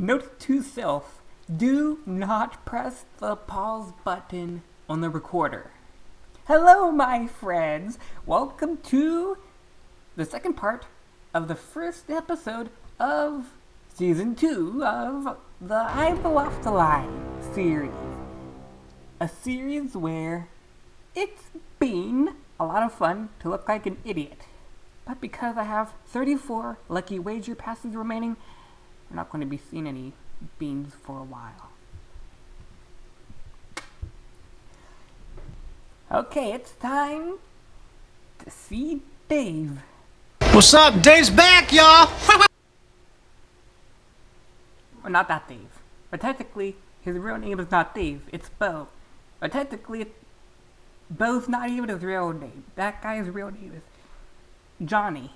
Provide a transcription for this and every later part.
Note to self, do not press the pause button on the recorder. Hello, my friends! Welcome to the second part of the first episode of season two of the I'm Off the Line series. A series where it's been a lot of fun to look like an idiot. But because I have 34 lucky wager passes remaining, we're not going to be seeing any beans for a while. Okay, it's time to see Dave. What's up? Dave's back, y'all! Well, not that Dave. But technically, his real name is not Dave, it's Bo. But technically, Bo's not even his real name. That guy's real name is Johnny.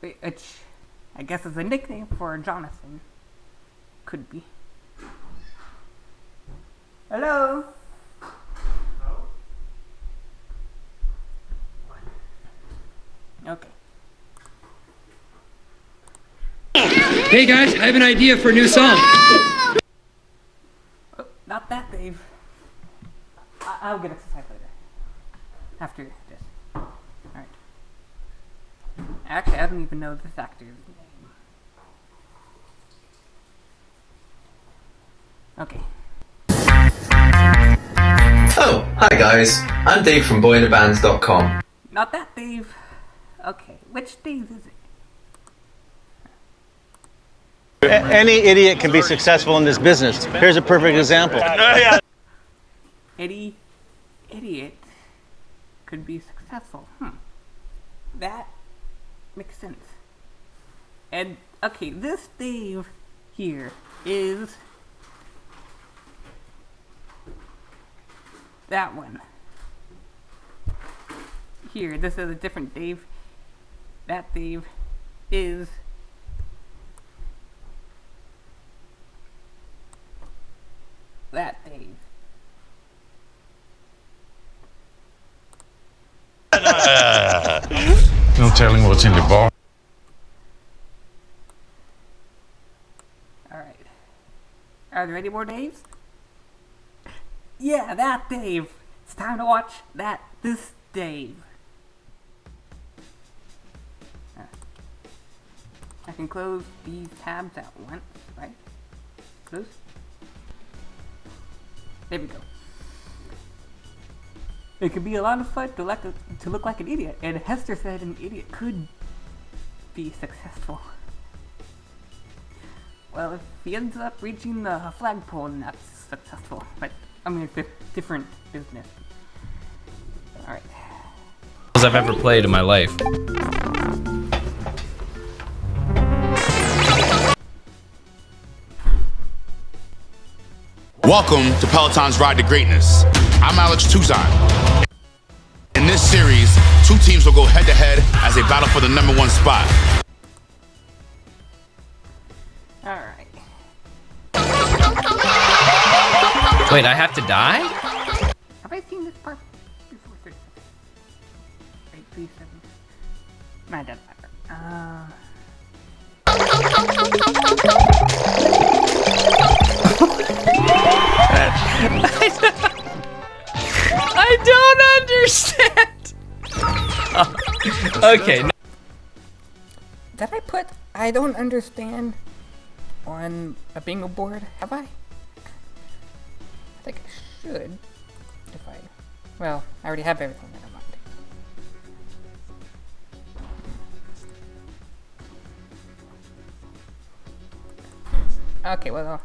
Which I guess is a nickname for Jonathan. Could be. Hello? Okay. Hey guys, I have an idea for a new song. Oh, not that, Dave. I- I'll get exercise later. After this. Alright. Actually, I don't even know this actor's name. Okay. Oh, hi guys. I'm Dave from boyinthebands.com. Not that Dave. Okay, which Dave is it? Any idiot can be successful in this business. Here's a perfect example. Eddie, idiot, could be successful. Hmm. That makes sense. And, okay, this Dave here is that one. Here, this is a different Dave. That Dave is that Dave. No telling what's in the bar. Alright. Are there any more Daves? Yeah, that Dave! It's time to watch that this Dave. I can close these tabs at once, right? Close. There we go. It could be a lot of fun to, a, to look like an idiot, and Hester said an idiot could be successful. Well, if he ends up reaching the flagpole, that's successful. But, I mean, it's a different business. Alright. As I've ever played in my life. Welcome to Peloton's Ride to Greatness. I'm Alex Toussaint. In this series, two teams will go head to head as they battle for the number one spot. Wait, I have to die? Have I seen this part before? 30 seconds. Eight, three, seven. Nah, it doesn't matter. Uh... I don't understand. okay. Did I put I don't understand on a bingo board? Have I? I think I should. If I. Well, I already have everything. Never mind. Okay, well.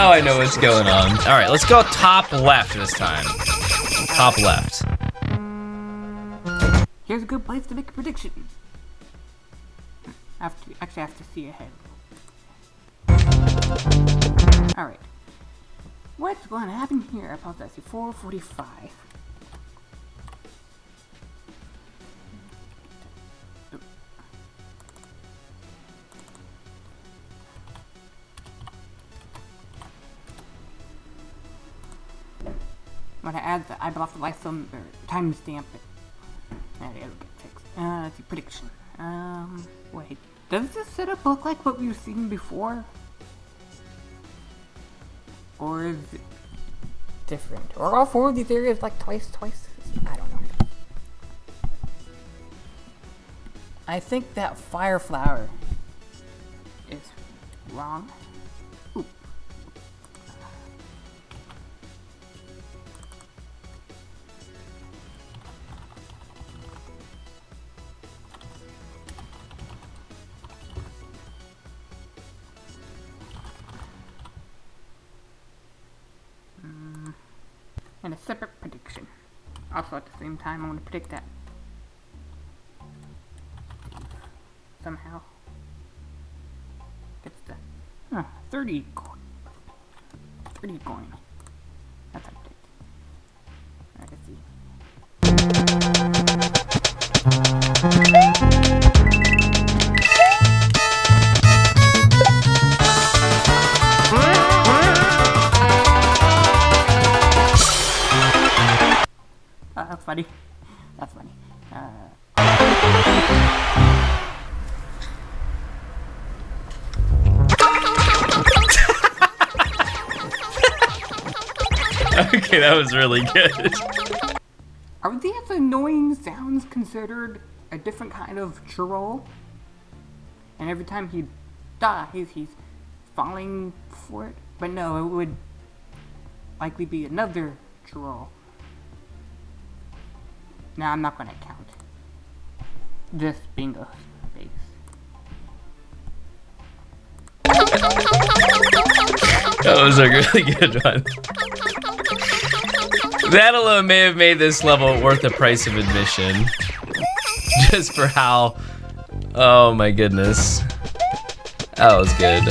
Now I know what's going on. All right, let's go top left this time. Top left. Here's a good place to make a prediction. I have to, actually, I have to see ahead. Alright. What's going to happen here? I apologize. 445. Some or timestamp it. It'll get fixed. Uh, let's see, prediction. Um, wait. Does this setup look like what we've seen before? Or is it different? Or all four of these areas like twice, twice? I don't know. I think that fire flower is wrong. Same time, I want to predict that. Somehow. Gets the huh, 30 coin. 30 coin. That's how predict. Alright, let's see. that was really good. are these annoying sounds considered a different kind of troll? And every time he dies, he's falling for it? But no, it would likely be another troll. Now I'm not gonna count. Just bingo space. That was a really good one. That alone may have made this level worth the price of admission. Just for how. Oh my goodness. That was good.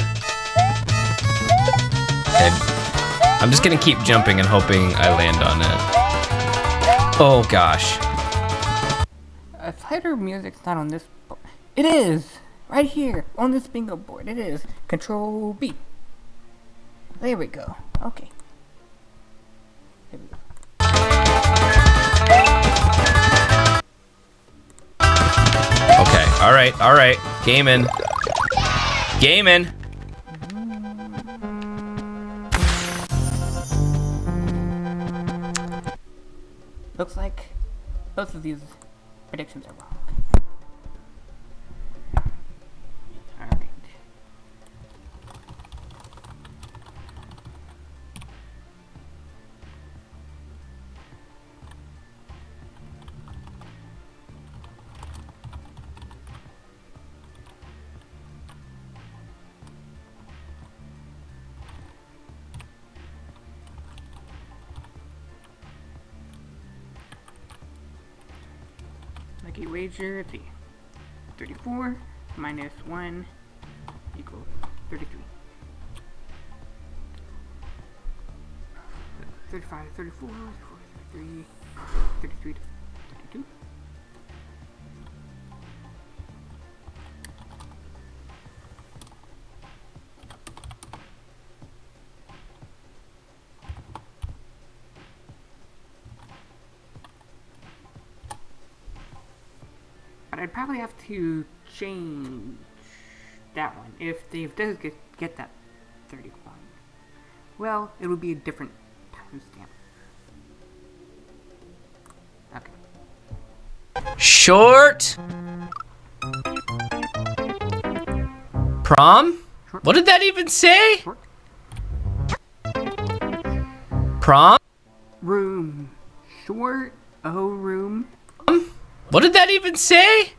I'm just gonna keep jumping and hoping I land on it. Oh gosh. Uh, fighter music's not on this board. It is! Right here, on this bingo board. It is. Control B. There we go. Okay. Okay, alright, alright. Gaming. Gaming. Looks like both of these predictions are wrong. Lucky let's see. 34 minus 1 equals 33. 35 to 34, 34 33, 33 I'd probably have to change that one if Dave does get, get that 31. Well, it would be a different timestamp. Okay. Short. Prom? What did that even say? Short Prom? room. Short O room. What did that even say?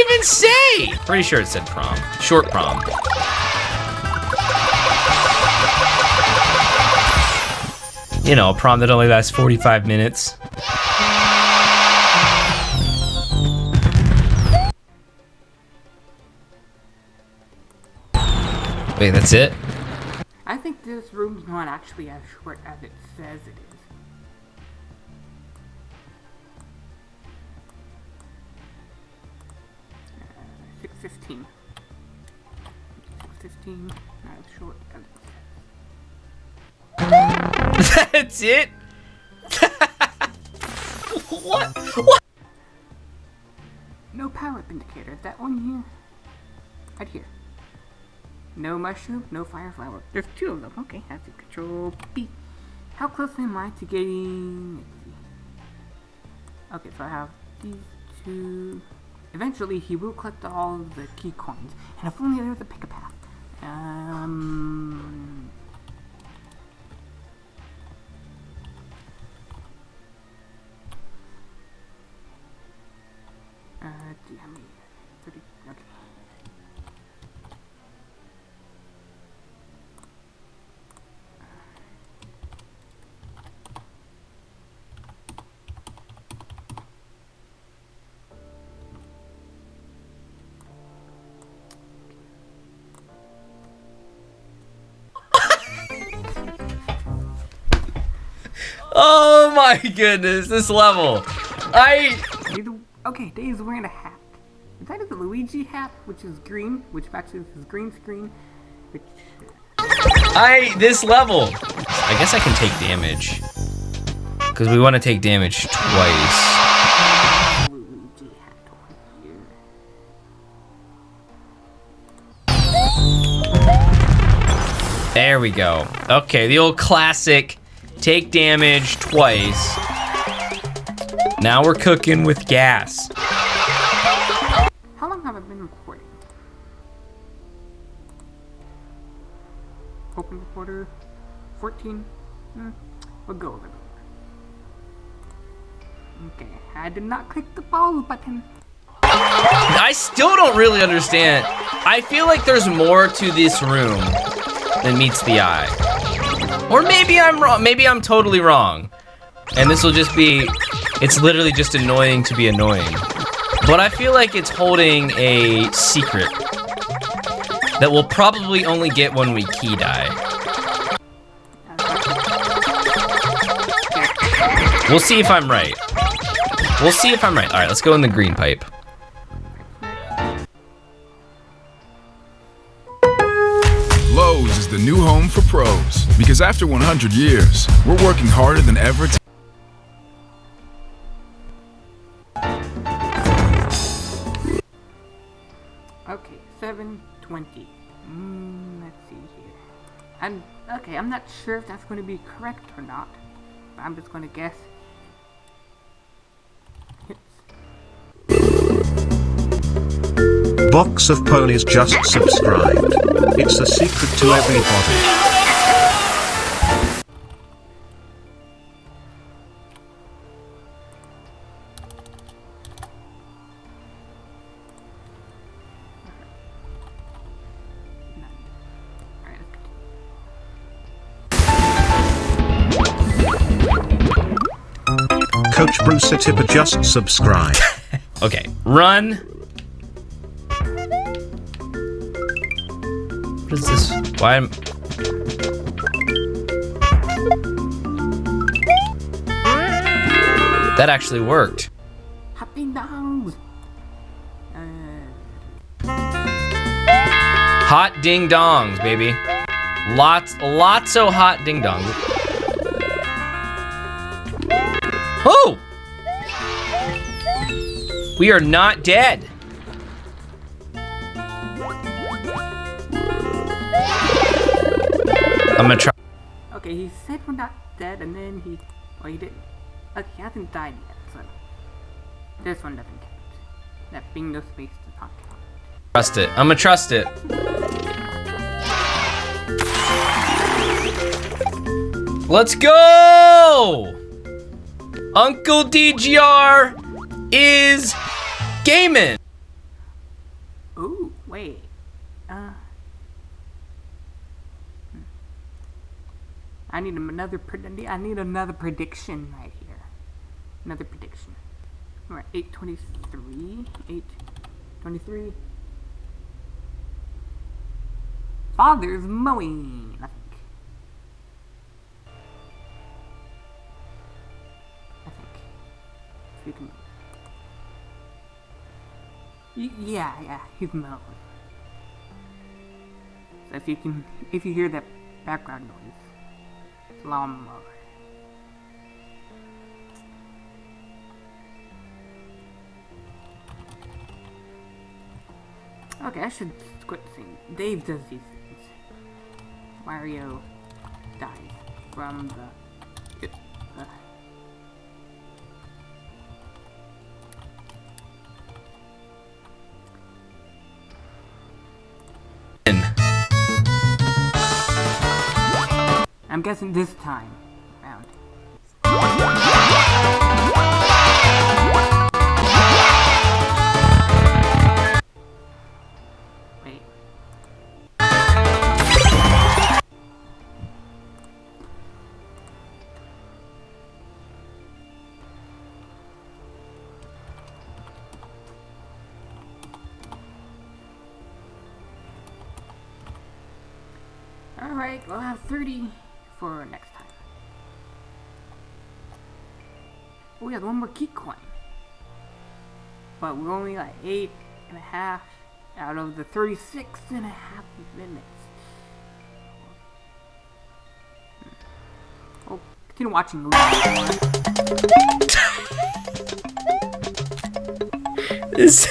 even say? Pretty sure it said prom. Short prom. You know, a prom that only lasts 45 minutes. Wait, that's it? I think this room's not actually as short as it says it is. Uh, 615. 615, short. That's it? what? What? No power up indicator. That one here? Right here. No mushroom, no fire flower. There's two of them. Okay, that's a control B. How close am I to getting... Okay, so I have these two... Eventually, he will collect all the key coins. And if only there was a pick a path. Um... Uh, have me? Oh my goodness, this level. I okay, Dave's wearing a hat. Is that his Luigi hat, which is green, which matches his green screen, which... I this level. I guess I can take damage. Cause we want to take damage twice. Luigi hat over here. There we go. Okay, the old classic take damage twice. Now we're cooking with gas. How long have I been recording? Open recorder, 14? Hmm, we'll go over there. Okay, I did not click the pause button. I still don't really understand. I feel like there's more to this room than meets the eye. Or maybe I'm wrong. Maybe I'm totally wrong. And this will just be, it's literally just annoying to be annoying. But I feel like it's holding a secret that we'll probably only get when we key die. We'll see if I'm right. We'll see if I'm right. All right, let's go in the green pipe. Lowe's is the new home for pros because after 100 years, we're working harder than ever to Okay, 720. Mm, let's see here. I'm okay. I'm not sure if that's going to be correct or not. But I'm just going to guess. Box of Ponies just subscribed. It's a secret to everybody. Coach Bruce Tipper just subscribe. Okay, run. What is this? Why am... That actually worked. Happy. Uh, Hot ding dongs, baby. Lots, lots of hot ding dongs. Oh! We are not dead. I'm gonna try. okay, he said we're not dead, and then he, well, he didn't. Okay, he hasn't died yet, so this one doesn't count. That being no space does not count. Trust it. I'm gonna trust it. Let's go! Uncle DGR is gaming. Ooh, wait. Uh. hmm. I need another. I need another prediction right here. Another prediction. We're at eight twenty-three. Eight twenty-three. Father's mowing. I think. I think. If you can. Yeah, yeah, he's mowing. So if you can, if you hear that background noise, it's lawnmower. Okay, I should quit saying. Dave does these things. Mario dies from the. I'm guessing this time Oh, we have one more key coin. But we're only like eight and a half out of the 36 and a half minutes. Hmm. Oh, continue watching. This,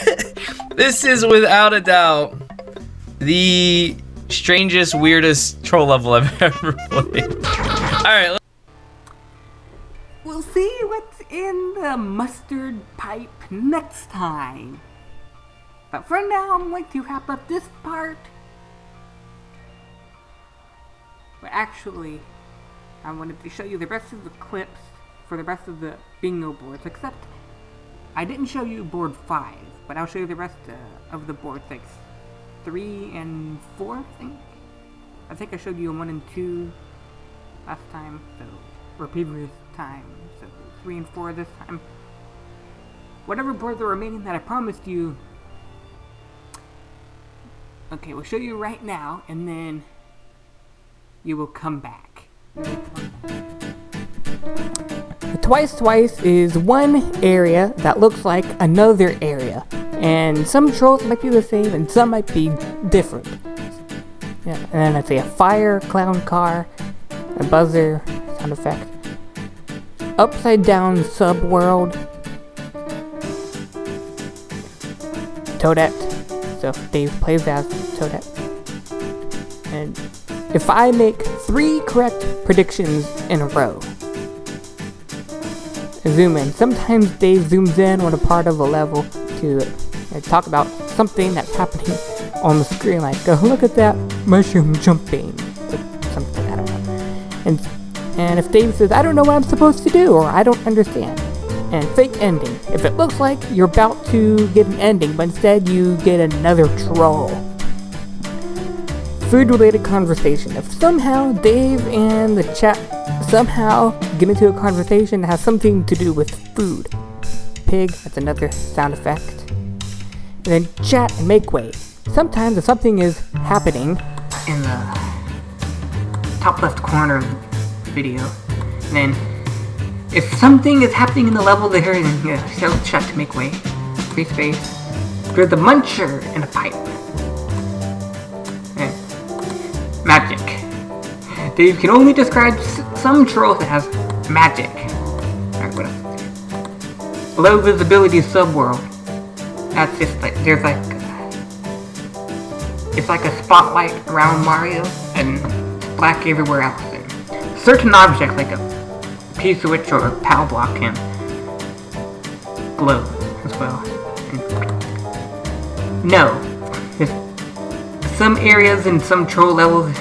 this is without a doubt the strangest, weirdest troll level I've ever played. Alright, let- pipe next time. But for now, I'm going to wrap up this part. But actually, I wanted to show you the rest of the clips for the rest of the bingo boards, except I didn't show you board 5, but I'll show you the rest uh, of the board, like 3 and 4, I think. I think I showed you 1 and 2 last time, so, or previous time, so 3 and 4 this time. Whatever boards are remaining that I promised you. Okay, we'll show you right now, and then you will come back. Twice Twice is one area that looks like another area. And some trolls might be the same and some might be different. Yeah, and then I say a fire, clown car, a buzzer, sound effect. Upside down subworld. Toadette. So Dave plays as Toadette. And if I make three correct predictions in a row, zoom in. Sometimes Dave zooms in on a part of a level to uh, talk about something that's happening on the screen, like, oh, look at that mushroom jumping, or something, I don't know. And, and if Dave says, I don't know what I'm supposed to do, or I don't understand, and fake ending. If it looks like you're about to get an ending, but instead you get another troll. Food related conversation. If somehow Dave and the chat somehow get into a conversation that has something to do with food. Pig, that's another sound effect. And then chat and make way. Sometimes if something is happening in the top left corner of the video, then if something is happening in the level then yeah, show chat to make way. Free space. There's the muncher in a pipe. And magic. Dave can only describe some trolls as magic. Alright, what else? Low visibility subworld. That's just like, there's like, it's like a spotlight around Mario and black everywhere else. And certain objects, like a P-switch or POW block can glow as well. No. There's some areas and some troll levels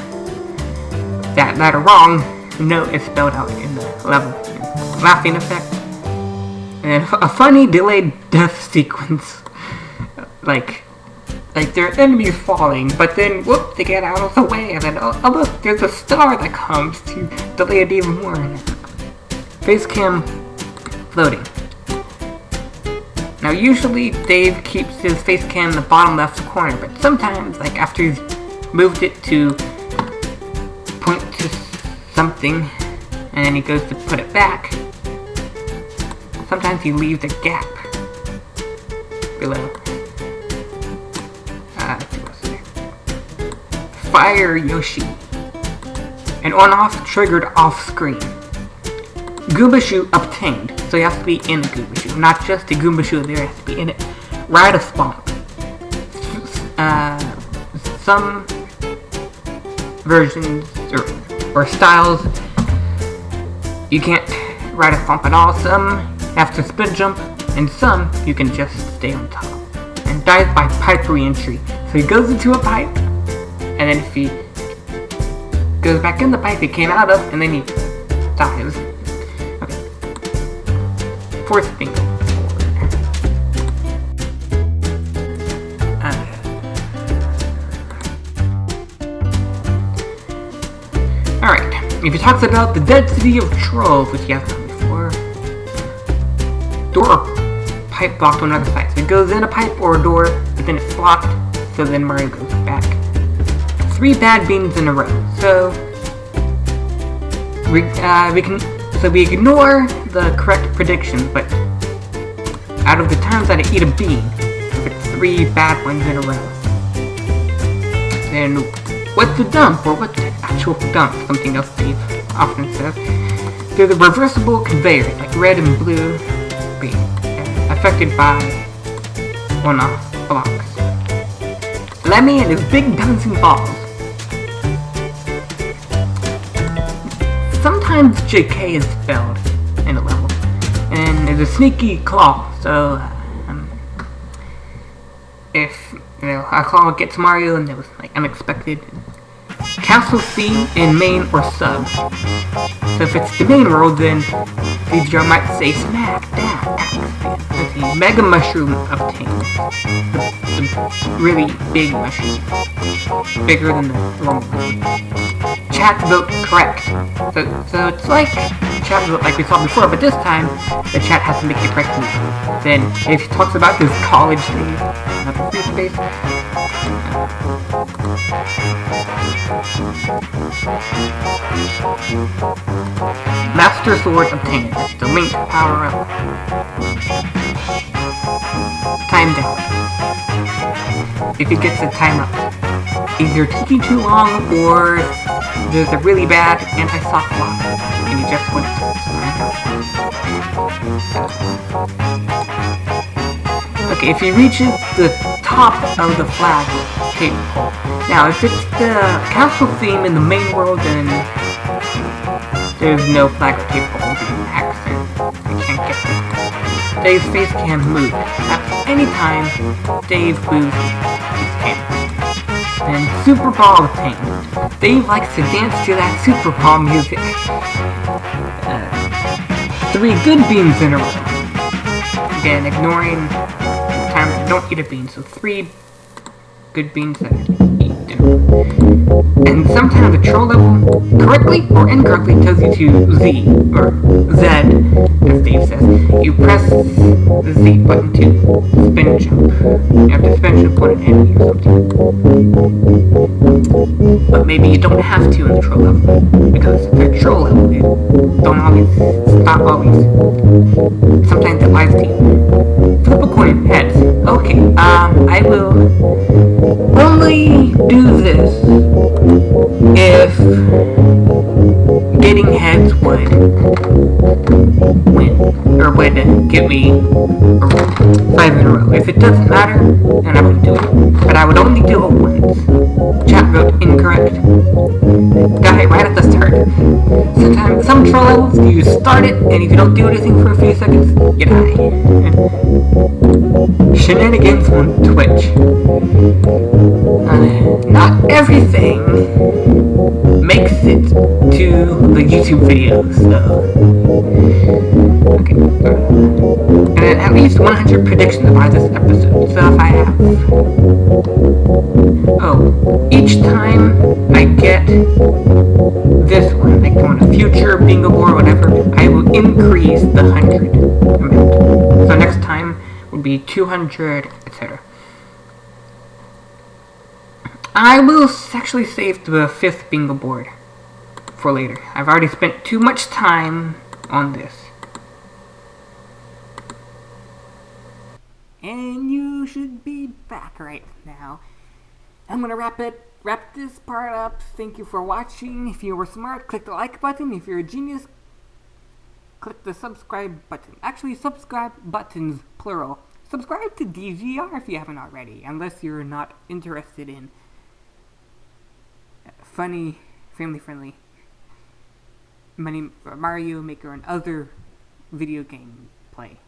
that, that are wrong, no is spelled out in the level. Laughing effect. And a funny delayed death sequence. Like, like their enemies falling, but then whoop, they get out of the way, and then oh, oh look, there's a star that comes to delay it even more. Face cam floating. Now usually Dave keeps his face cam in the bottom left corner, but sometimes, like after he's moved it to point to something, and then he goes to put it back, sometimes he leaves a gap below. Uh. Fire Yoshi. An on-off triggered off-screen. Goomba Shoe obtained. So you have to be in the Goomba Shoe, not just the Goomba Shoe there, you have to be in it. Ride a Thwomp. Uh, some versions or, or styles, you can't ride a Thwomp at all. Some have to spin jump, and some you can just stay on top. And dies by pipe re-entry. So he goes into a pipe, and then if he goes back in the pipe he came out of, and then he dies. Fourth thing. Uh, Alright, if he talks about the dead city of Trove, which he has done before, door or pipe blocked on another side. So it goes in a pipe or a door, but then it's blocked, so then Mario goes back. Three bad beans in a row. So we uh, we can so we ignore the correct prediction, but out of the times that I eat a bean, if it's three bad ones in a row, then what's the dump or what's the actual dump? Something else Dave often says. There's a reversible conveyor, like red and blue being affected by on-off blocks. Lemmy and his big bouncing balls. Sometimes JK is spelled in a level, and there's a sneaky claw, so um, if you know a claw gets Mario and it was like unexpected. Castle theme in main or sub. So if it's the main world, then the might say smack, dab, Mega Mushroom obtained. The, the really big mushroom. Bigger than the normal one. Chat vote correct. So, so it's like chat vote like we saw before, but this time the chat has to make the correct move. Then if he talks about his college days, not the free space, Master Sword obtained. The link power up. Time down. If it gets the time up. Either taking too long or there's a really bad anti-soft block and you just went to Okay, if he reaches the top of the flag pole. Now, if it's the castle theme in the main world, then there's no flag or cape pole being accent. You can't get this. Dave's face can move. At any time, Dave moves his camera. Then Super Ball obtained. Dave likes to dance to that Super Ball music. Uh, three good beans in a row. Again, ignoring times I don't eat a bean, so three good beans that I eat. And sometimes the troll level, correctly or incorrectly, tells you to Z, or Z, as Dave says. You press the Z button to spin jump. You have to spin jump on an enemy or something. But maybe you don't have to in the troll level, because the troll level, don't always, not always. Sometimes it lies to you. Flip a coin, heads. Okay, um, I will only do this if getting heads would win, or would get me five in a row. If it doesn't matter, then I wouldn't do it. But I would only do it once. Chat vote incorrect. Got it right at the start. Sometimes, some troll levels, you start it, and if you don't do anything for a few seconds, you die. Shenanigans on Twitch. Uh, not everything makes it to the YouTube videos, so. Okay. And at least 100 predictions by this episode, so if I have. Oh, each time I get this one, like on a future bingo board or whatever, I will increase the 100 amount. So next time would be 200, etc. I will actually save the fifth bingo board for later. I've already spent too much time on this. And you should be back right now. I'm gonna wrap it wrap this part up. Thank you for watching. If you were smart, click the like button. If you're a genius, click the subscribe button. Actually, subscribe buttons, plural. Subscribe to DGR if you haven't already, unless you're not interested in funny, family-friendly Mario Maker and other video game play.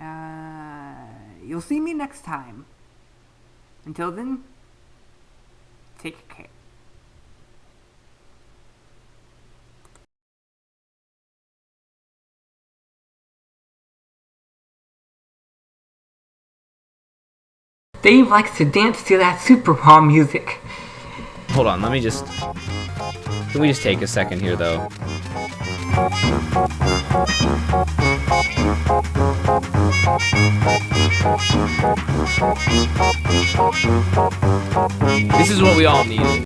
Uh, you'll see me next time. Until then, take care. Dave likes to dance to that Super Bomb music. Hold on, let me just... Can we just take a second here, though? This is what we all needed.